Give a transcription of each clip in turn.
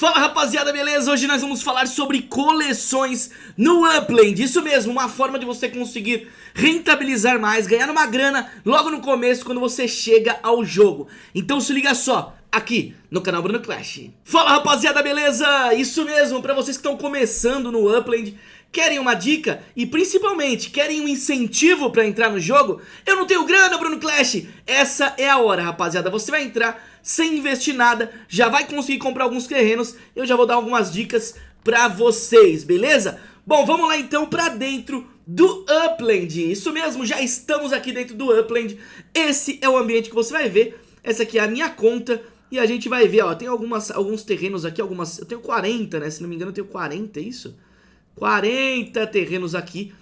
Fala rapaziada, beleza? Hoje nós vamos falar sobre coleções no Upland Isso mesmo, uma forma de você conseguir rentabilizar mais, ganhar uma grana logo no começo quando você chega ao jogo Então se liga só, aqui no canal Bruno Clash Fala rapaziada, beleza? Isso mesmo, pra vocês que estão começando no Upland Querem uma dica e principalmente querem um incentivo pra entrar no jogo? Eu não tenho grana, Bruno Clash! Essa é a hora, rapaziada. Você vai entrar sem investir nada, já vai conseguir comprar alguns terrenos. Eu já vou dar algumas dicas pra vocês, beleza? Bom, vamos lá então pra dentro do Upland. Isso mesmo, já estamos aqui dentro do Upland. Esse é o ambiente que você vai ver. Essa aqui é a minha conta. E a gente vai ver, ó, tem algumas, alguns terrenos aqui, algumas... Eu tenho 40, né? Se não me engano eu tenho 40, é isso? 40 terrenos aqui.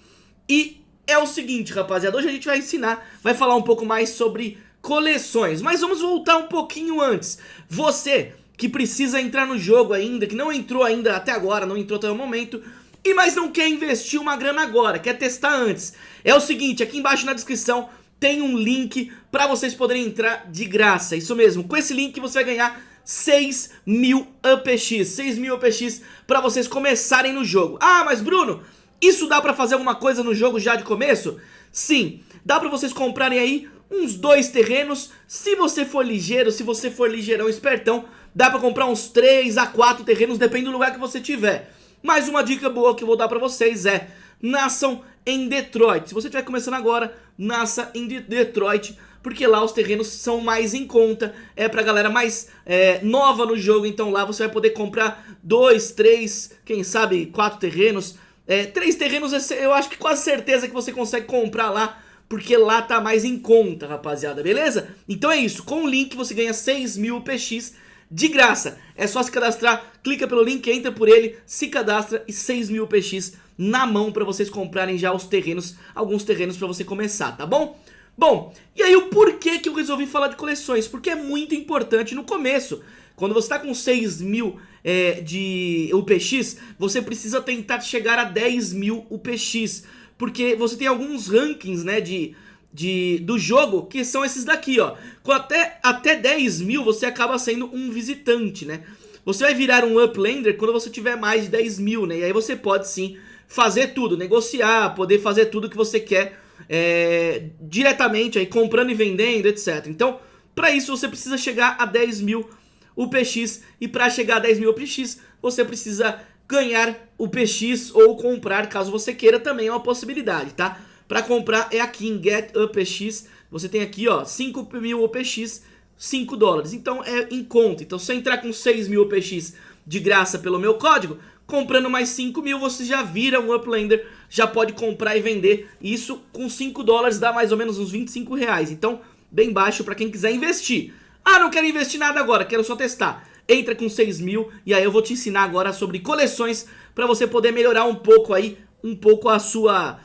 E é o seguinte, rapaziada, hoje a gente vai ensinar, vai falar um pouco mais sobre coleções. Mas vamos voltar um pouquinho antes. Você que precisa entrar no jogo ainda, que não entrou ainda até agora, não entrou até o momento, e mas não quer investir uma grana agora, quer testar antes. É o seguinte, aqui embaixo na descrição tem um link para vocês poderem entrar de graça, isso mesmo. Com esse link você vai ganhar 6 mil UPX, 6 mil UPX para vocês começarem no jogo. Ah, mas Bruno, isso dá para fazer alguma coisa no jogo já de começo? Sim, dá para vocês comprarem aí uns dois terrenos, se você for ligeiro, se você for ligeirão espertão, dá pra comprar uns 3 a 4 terrenos, depende do lugar que você tiver. Mas uma dica boa que eu vou dar pra vocês é, nasçam em Detroit. Se você estiver começando agora, nasça em Detroit, porque lá os terrenos são mais em conta, é pra galera mais é, nova no jogo, então lá você vai poder comprar dois, três, quem sabe quatro terrenos, é, três terrenos eu acho que quase certeza que você consegue comprar lá, porque lá tá mais em conta, rapaziada, beleza? Então é isso, com o link você ganha 6 mil PX de graça, é só se cadastrar, clica pelo link, entra por ele, se cadastra e 6 mil PX na mão pra vocês comprarem já os terrenos, alguns terrenos pra você começar, tá bom? Bom, e aí o porquê que eu resolvi falar de coleções? Porque é muito importante no começo. Quando você está com 6 mil é, de UPX, você precisa tentar chegar a 10 mil UPX. Porque você tem alguns rankings né, de, de, do jogo que são esses daqui, ó. Com até, até 10 mil você acaba sendo um visitante, né? Você vai virar um uplander quando você tiver mais de 10 mil, né? E aí você pode sim fazer tudo, negociar, poder fazer tudo que você quer é, diretamente, aí comprando e vendendo, etc. Então, para isso você precisa chegar a 10 mil UPX e para chegar a 10 mil UPX você precisa ganhar o PX ou comprar caso você queira também é uma possibilidade, tá? Para comprar é aqui em Get UPX, você tem aqui ó, 5 mil UPX, 5 dólares, então é em conta. Então se eu entrar com 6 mil UPX de graça pelo meu código, comprando mais 5 mil você já vira um Uplander, já pode comprar e vender. Isso com 5 dólares dá mais ou menos uns 25 reais, então bem baixo para quem quiser investir. Ah, não quero investir nada agora, quero só testar. Entra com 6 mil e aí eu vou te ensinar agora sobre coleções para você poder melhorar um pouco aí, um pouco a sua...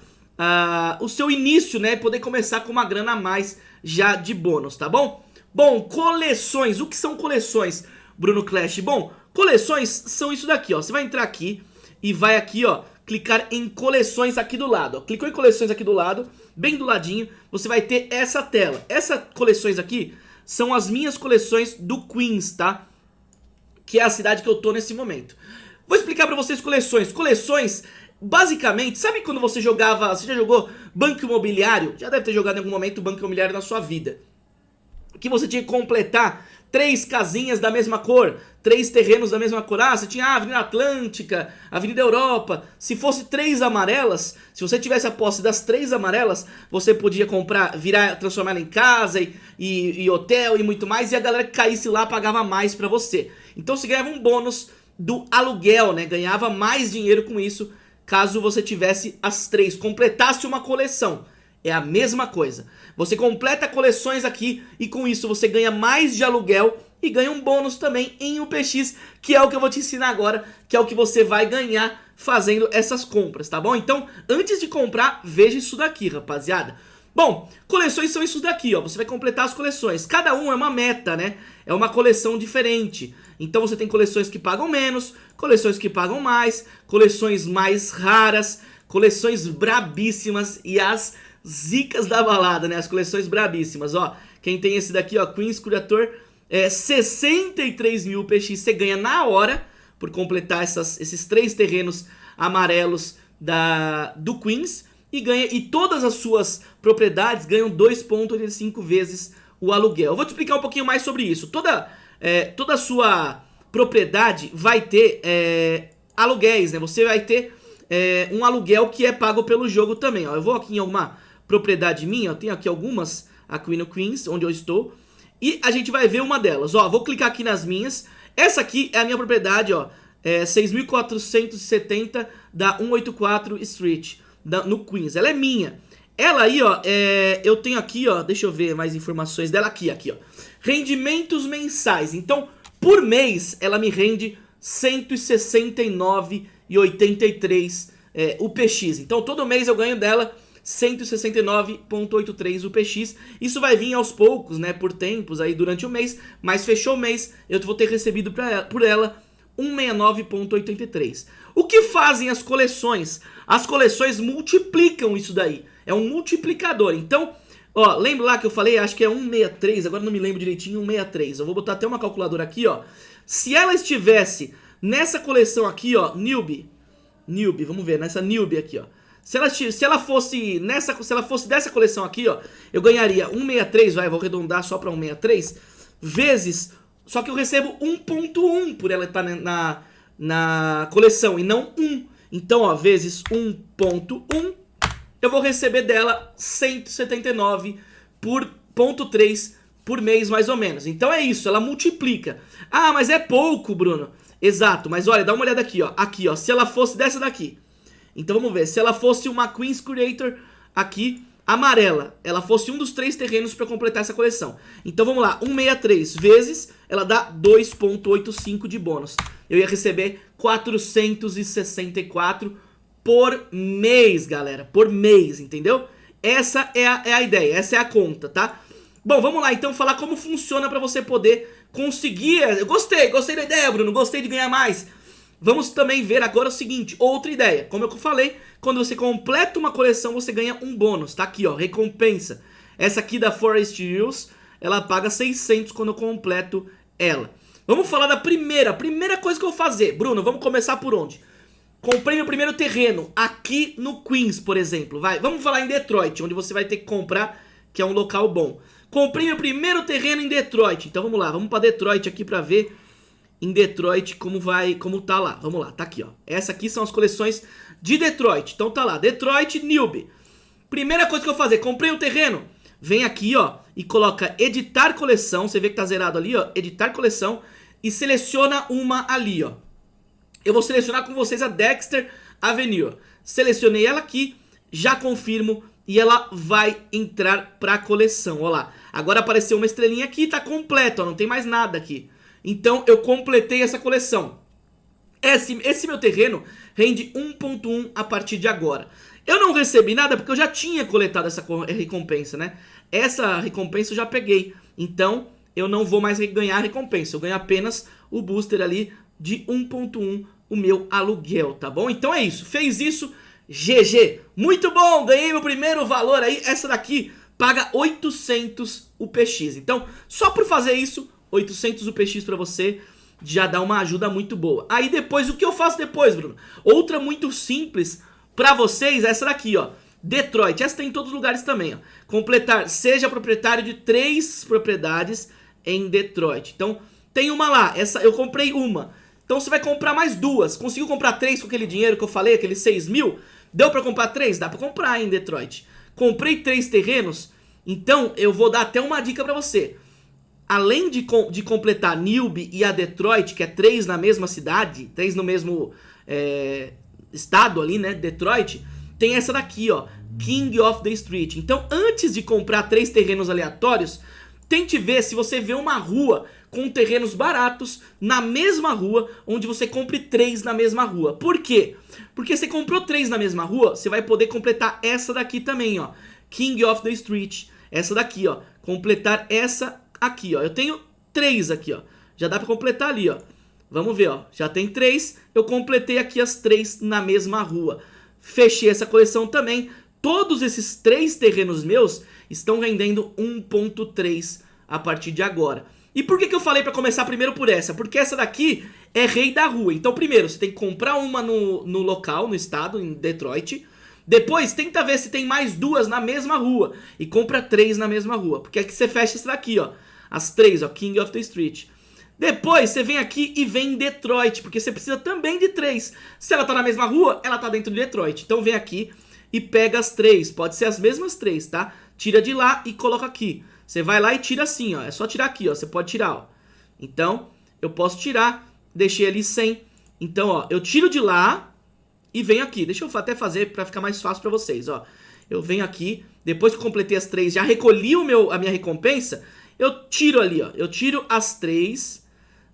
O seu início, né? Poder começar com uma grana a mais já de bônus, tá bom? Bom, coleções. O que são coleções, Bruno Clash? Bom, coleções são isso daqui, ó. Você vai entrar aqui e vai aqui, ó, clicar em coleções aqui do lado. Ó. Clicou em coleções aqui do lado, bem do ladinho, você vai ter essa tela. Essas coleções aqui são as minhas coleções do Queens, tá? Que é a cidade que eu tô nesse momento. Vou explicar pra vocês coleções. Coleções, basicamente, sabe quando você jogava, você já jogou Banco Imobiliário? Já deve ter jogado em algum momento Banco Imobiliário na sua vida. Que você tinha que completar três casinhas da mesma cor, três terrenos da mesma cor. Ah, você tinha a Avenida Atlântica, Avenida Europa. Se fosse três amarelas, se você tivesse a posse das três amarelas, você podia comprar, virar, transformar ela em casa e, e, e, hotel e muito mais. E a galera que caísse lá pagava mais pra você. Então você ganhava um bônus do aluguel, né? Ganhava mais dinheiro com isso caso você tivesse as três, completasse uma coleção. É a mesma coisa. Você completa coleções aqui e com isso você ganha mais de aluguel e ganha um bônus também em UPX, que é o que eu vou te ensinar agora, que é o que você vai ganhar fazendo essas compras, tá bom? Então, antes de comprar, veja isso daqui, rapaziada. Bom, coleções são isso daqui, ó. Você vai completar as coleções. Cada um é uma meta, né? É uma coleção diferente. Então você tem coleções que pagam menos, coleções que pagam mais, coleções mais raras, coleções brabíssimas e as zicas da balada, né? As coleções brabíssimas, ó. Quem tem esse daqui, ó, Queen's Curator, é 63 mil PX, você ganha na hora. por completar essas, esses três terrenos amarelos da, do Queens e ganha e todas as suas propriedades ganham 2.85 vezes o aluguel. Eu vou te explicar um pouquinho mais sobre isso. Toda, é, toda a sua propriedade vai ter é, aluguéis, né? Você vai ter é, um aluguel que é pago pelo jogo também. Ó. Eu vou aqui em alguma propriedade minha, eu tenho aqui algumas, a Queen of Queens, onde eu estou, e a gente vai ver uma delas. Ó, vou clicar aqui nas minhas. Essa aqui é a minha propriedade, ó, é 6.470 da 184 Street, da, no Queens. Ela é minha. Ela aí, ó, é, eu tenho aqui, ó, deixa eu ver mais informações dela aqui, aqui, ó. Rendimentos mensais. Então, por mês, ela me rende 169,83 é, UPX. Então, todo mês eu ganho dela 169.83 UPX. Isso vai vir aos poucos, né, por tempos aí durante o mês, mas fechou o mês, eu vou ter recebido ela, por ela 169.83. O que fazem as coleções? As coleções multiplicam isso daí. É um multiplicador. Então, ó, lembra lá que eu falei, acho que é 163, agora não me lembro direitinho, 163. Eu vou botar até uma calculadora aqui, ó. Se ela estivesse nessa coleção aqui, ó, Newbie, Newbie, vamos ver, nessa Newbie aqui, ó. Se ela, se ela fosse nessa, se ela fosse dessa coleção aqui, ó, eu ganharia 163, vai, vou arredondar só para 163, vezes, só que eu recebo 1.1 por ela estar na, na coleção e não 1. Então, ó, vezes 1.1, eu vou receber dela 179 por ponto 3 por mês, mais ou menos. Então é isso, ela multiplica. Ah, mas é pouco, Bruno. Exato, mas olha, dá uma olhada aqui, ó. Aqui, ó, se ela fosse dessa daqui, então vamos ver, se ela fosse uma Queen's Creator aqui, amarela, ela fosse um dos três terrenos para completar essa coleção. Então vamos lá, 163 vezes, ela dá 2.85 de bônus. Eu ia receber 464 por mês, galera, por mês, entendeu? Essa é a, é a ideia, essa é a conta, tá? Bom, vamos lá então falar como funciona para você poder conseguir... Eu gostei, gostei da ideia, Bruno, gostei de ganhar mais. Vamos também ver agora o seguinte, outra ideia. Como eu falei, quando você completa uma coleção, você ganha um bônus. Tá aqui, ó, recompensa. Essa aqui da Forest Hills, ela paga 600 quando eu completo ela. Vamos falar da primeira, primeira coisa que eu vou fazer. Bruno, vamos começar por onde? Comprei meu primeiro terreno aqui no Queens, por exemplo. Vai, vamos falar em Detroit, onde você vai ter que comprar, que é um local bom. Comprei meu primeiro terreno em Detroit. Então vamos lá, vamos para Detroit aqui para ver em Detroit como vai, como tá lá. Vamos lá, tá aqui, ó. Essa aqui são as coleções de Detroit. Então tá lá, Detroit Newbie. Primeira coisa que eu vou fazer, comprei um terreno, vem aqui, ó, e coloca editar coleção, você vê que tá zerado ali, ó, editar coleção e seleciona uma ali, ó. Eu vou selecionar com vocês a Dexter Avenue. Selecionei ela aqui, já confirmo e ela vai entrar pra coleção, ó lá. Agora apareceu uma estrelinha aqui, tá completo, ó, não tem mais nada aqui. Então eu completei essa coleção. Esse, esse meu terreno rende 1.1 a partir de agora. Eu não recebi nada porque eu já tinha coletado essa recompensa, né? Essa recompensa eu já peguei. Então eu não vou mais ganhar recompensa. Eu ganho apenas o booster ali de 1.1 o meu aluguel, tá bom? Então é isso. Fez isso, GG. Muito bom, ganhei meu primeiro valor aí. Essa daqui paga 800 UPX. Então, só por fazer isso, 800 UPX pra você já dá uma ajuda muito boa. Aí depois, o que eu faço depois, Bruno? Outra muito simples pra vocês é essa daqui, ó. Detroit, essa tem em todos os lugares também, ó. Completar, seja proprietário de três propriedades em Detroit. Então, tem uma lá, essa eu comprei uma. Então você vai comprar mais duas. Conseguiu comprar três com aquele dinheiro que eu falei, aqueles 6 mil? Deu pra comprar três? Dá pra comprar em Detroit. Comprei três terrenos, então eu vou dar até uma dica pra você além de, de completar Newbie e a Detroit, que é três na mesma cidade, três no mesmo é, estado ali, né, Detroit, tem essa daqui, ó, King of the Street. Então, antes de comprar três terrenos aleatórios, tente ver se você vê uma rua com terrenos baratos na mesma rua, onde você compre três na mesma rua. Por quê? Porque você comprou três na mesma rua, você vai poder completar essa daqui também, ó, King of the Street. Essa daqui, ó, completar essa aqui, ó. Eu tenho três aqui, ó. Já dá pra completar ali, ó. Vamos ver, ó. Já tem três. Eu completei aqui as três na mesma rua. Fechei essa coleção também. Todos esses três terrenos meus estão rendendo 1.3 a partir de agora. E por que, que eu falei pra começar primeiro por essa? Porque essa daqui é rei da rua. Então primeiro, você tem que comprar uma no, no local, no estado, em Detroit. Depois, tenta ver se tem mais duas na mesma rua. E compra três na mesma rua. Porque aqui você fecha isso daqui, ó. As três, ó. King of the Street. Depois, você vem aqui e vem em Detroit. Porque você precisa também de três. Se ela tá na mesma rua, ela tá dentro de Detroit. Então vem aqui e pega as três. Pode ser as mesmas três, tá? Tira de lá e coloca aqui. Você vai lá e tira assim, ó. É só tirar aqui, ó. Você pode tirar, ó. Então, eu posso tirar. Deixei ali sem. Então, ó, eu tiro de lá e venho aqui. Deixa eu até fazer para ficar mais fácil para vocês, ó. Eu venho aqui, depois que completei as três, já recolhi o meu, a minha recompensa, eu tiro ali, ó. Eu tiro as três,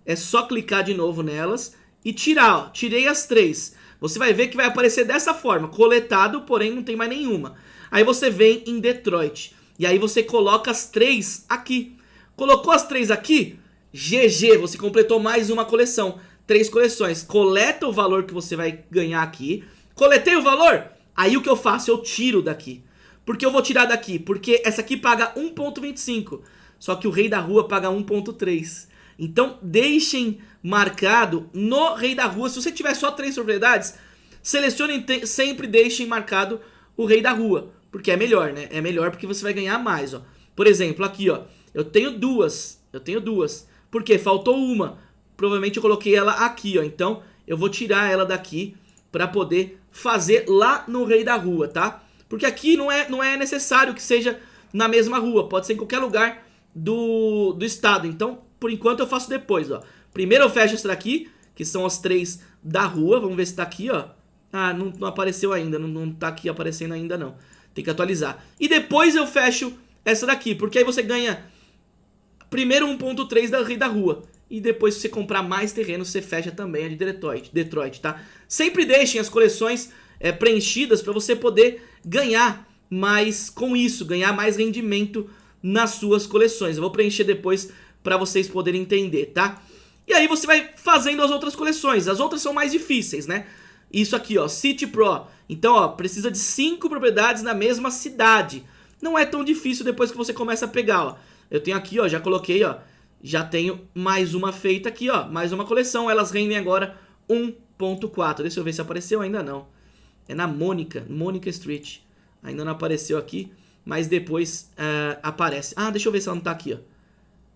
é só clicar de novo nelas e tirar, ó. Tirei as três. Você vai ver que vai aparecer dessa forma, coletado, porém não tem mais nenhuma. Aí você vem em Detroit, e aí você coloca as três aqui. Colocou as três aqui, GG, você completou mais uma coleção três coleções. Coleta o valor que você vai ganhar aqui. Coletei o valor? Aí o que eu faço? Eu tiro daqui. Por que eu vou tirar daqui? Porque essa aqui paga 1.25. Só que o rei da rua paga 1.3. Então deixem marcado no rei da rua. Se você tiver só três propriedades, selecionem sempre deixem marcado o rei da rua. Porque é melhor, né? É melhor porque você vai ganhar mais, ó. Por exemplo, aqui, ó. Eu tenho duas. Eu tenho duas. Por quê? Faltou uma provavelmente eu coloquei ela aqui, ó. Então eu vou tirar ela daqui para poder fazer lá no rei da rua, tá? Porque aqui não é, não é necessário que seja na mesma rua, pode ser em qualquer lugar do, do estado. Então, por enquanto eu faço depois, ó. Primeiro eu fecho essa daqui, que são as três da rua. Vamos ver se tá aqui, ó. Ah, não, não apareceu ainda, não, não tá aqui aparecendo ainda não. Tem que atualizar. E depois eu fecho essa daqui, porque aí você ganha primeiro 1.3 da da rua. E depois se você comprar mais terreno, você fecha também a de Detroit, Detroit tá? Sempre deixem as coleções é, preenchidas para você poder ganhar mais com isso, ganhar mais rendimento nas suas coleções. Eu vou preencher depois para vocês poderem entender, tá? E aí você vai fazendo as outras coleções. As outras são mais difíceis, né? Isso aqui, ó, City Pro. Então, ó, precisa de cinco propriedades na mesma cidade. Não é tão difícil depois que você começa a pegar, ó. Eu tenho aqui, ó, já coloquei, ó, já tenho mais uma feita aqui, ó. Mais uma coleção. Elas rendem agora 1.4. Deixa eu ver se apareceu. Ainda não. É na Mônica. Mônica Street. Ainda não apareceu aqui. Mas depois uh, aparece. Ah, deixa eu ver se ela não tá aqui, ó.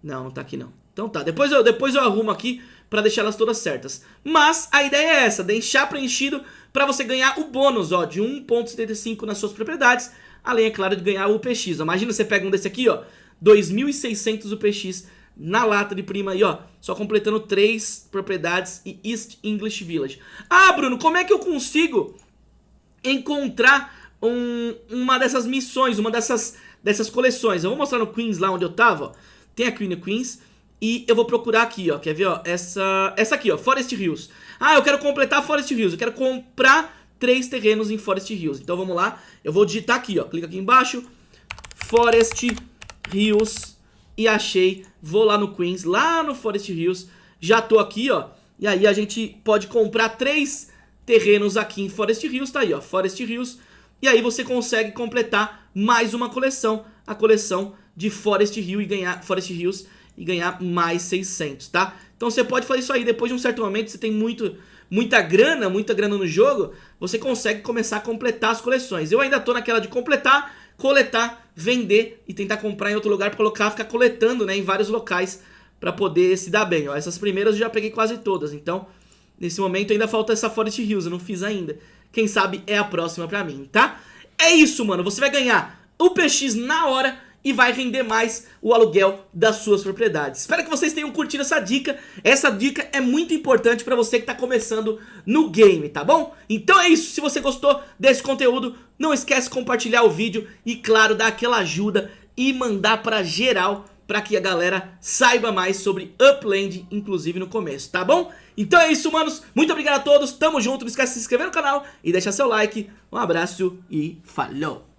Não, não tá aqui não. Então tá. Depois eu, depois eu arrumo aqui pra deixar elas todas certas. Mas a ideia é essa. Deixar preenchido pra você ganhar o bônus, ó. De 1.75 nas suas propriedades. Além, é claro, de ganhar o UPX. Imagina você pega um desse aqui, ó. 2.600 UPX na lata de prima aí, ó. Só completando três propriedades e East English Village. Ah, Bruno, como é que eu consigo encontrar um, uma dessas missões, uma dessas, dessas coleções? Eu vou mostrar no Queens lá onde eu tava, ó. Tem a Queen Queens e eu vou procurar aqui, ó. Quer ver, ó? Essa, essa aqui, ó. Forest Hills. Ah, eu quero completar Forest Hills. Eu quero comprar três terrenos em Forest Hills. Então vamos lá. Eu vou digitar aqui, ó. Clica aqui embaixo. Forest Hills e achei, vou lá no Queens, lá no Forest Hills, já tô aqui, ó, e aí a gente pode comprar três terrenos aqui em Forest Hills, tá aí, ó, Forest Hills, e aí você consegue completar mais uma coleção, a coleção de Forest Hill e ganhar Forest Hills e ganhar mais 600, tá? Então você pode fazer isso aí, depois de um certo momento você tem muito, muita grana, muita grana no jogo, você consegue começar a completar as coleções. Eu ainda tô naquela de completar, coletar, vender e tentar comprar em outro lugar colocar, ficar coletando, né, em vários locais para poder se dar bem. Ó, essas primeiras eu já peguei quase todas, então nesse momento ainda falta essa Forest Hills, eu não fiz ainda. Quem sabe é a próxima pra mim, tá? É isso, mano, você vai ganhar o PX na hora e vai render mais o aluguel das suas propriedades. Espero que vocês tenham curtido essa dica. Essa dica é muito importante para você que está começando no game, tá bom? Então é isso. Se você gostou desse conteúdo, não esquece de compartilhar o vídeo e, claro, dar aquela ajuda e mandar para geral para que a galera saiba mais sobre Upland, inclusive no começo, tá bom? Então é isso, manos. Muito obrigado a todos. Tamo junto. Não esquece de se inscrever no canal e deixar seu like. Um abraço e falou!